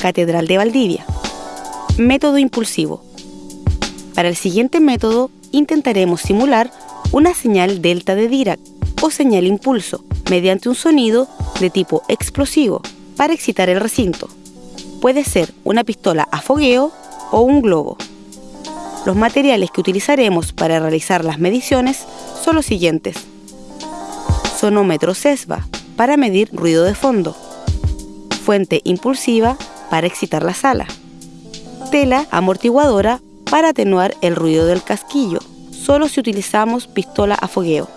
Catedral de Valdivia. Método impulsivo. Para el siguiente método intentaremos simular una señal delta de Dirac o señal impulso mediante un sonido de tipo explosivo para excitar el recinto. Puede ser una pistola a fogueo o un globo. Los materiales que utilizaremos para realizar las mediciones son los siguientes. Sonómetro CESVA para medir ruido de fondo. Fuente impulsiva para excitar la sala. Tela amortiguadora para atenuar el ruido del casquillo, solo si utilizamos pistola a fogueo.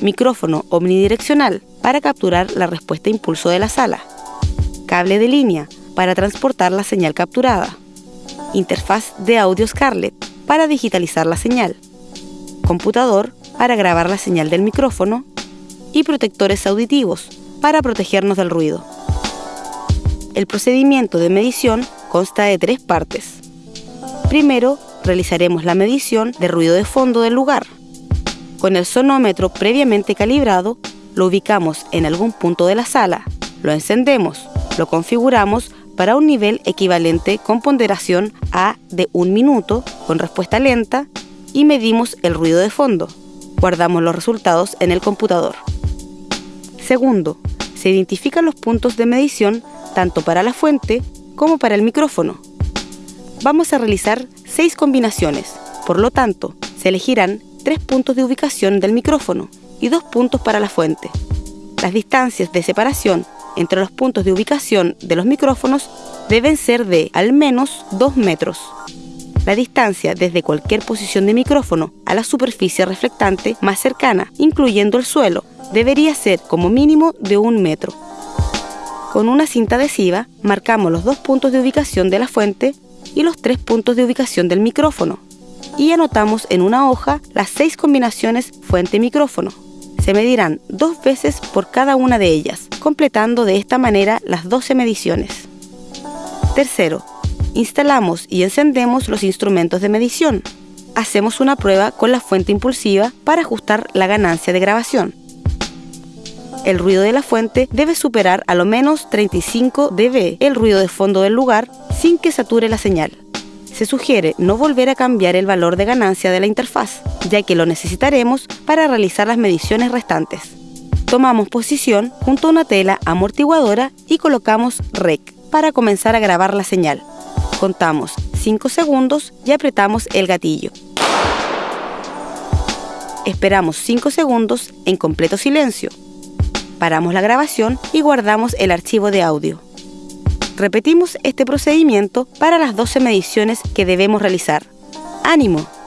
Micrófono omnidireccional para capturar la respuesta impulso de la sala. Cable de línea para transportar la señal capturada. Interfaz de audio Scarlett para digitalizar la señal. Computador para grabar la señal del micrófono. Y protectores auditivos para protegernos del ruido. El procedimiento de medición consta de tres partes. Primero, realizaremos la medición de ruido de fondo del lugar. Con el sonómetro previamente calibrado, lo ubicamos en algún punto de la sala, lo encendemos, lo configuramos para un nivel equivalente con ponderación A de un minuto, con respuesta lenta, y medimos el ruido de fondo. Guardamos los resultados en el computador. Segundo, se identifican los puntos de medición tanto para la fuente como para el micrófono vamos a realizar seis combinaciones. Por lo tanto, se elegirán tres puntos de ubicación del micrófono y dos puntos para la fuente. Las distancias de separación entre los puntos de ubicación de los micrófonos deben ser de al menos 2 metros. La distancia desde cualquier posición de micrófono a la superficie reflectante más cercana, incluyendo el suelo, debería ser como mínimo de un metro. Con una cinta adhesiva marcamos los dos puntos de ubicación de la fuente y los tres puntos de ubicación del micrófono. Y anotamos en una hoja las seis combinaciones fuente-micrófono. Se medirán dos veces por cada una de ellas, completando de esta manera las 12 mediciones. Tercero, instalamos y encendemos los instrumentos de medición. Hacemos una prueba con la fuente impulsiva para ajustar la ganancia de grabación. El ruido de la fuente debe superar a lo menos 35 dB el ruido de fondo del lugar sin que sature la señal. Se sugiere no volver a cambiar el valor de ganancia de la interfaz, ya que lo necesitaremos para realizar las mediciones restantes. Tomamos posición junto a una tela amortiguadora y colocamos REC para comenzar a grabar la señal. Contamos 5 segundos y apretamos el gatillo. Esperamos 5 segundos en completo silencio. Paramos la grabación y guardamos el archivo de audio. Repetimos este procedimiento para las 12 mediciones que debemos realizar. ¡Ánimo!